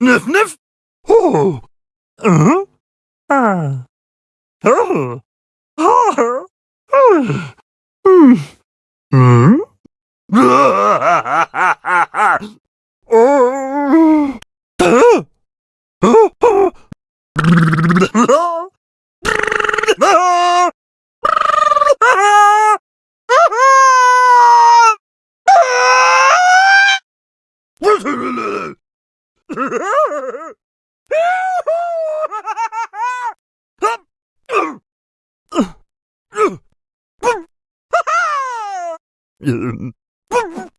Nif nif. Oh. Uh-huh. Ah. Oh. Oh. Hmm. Hmm. um, Boom!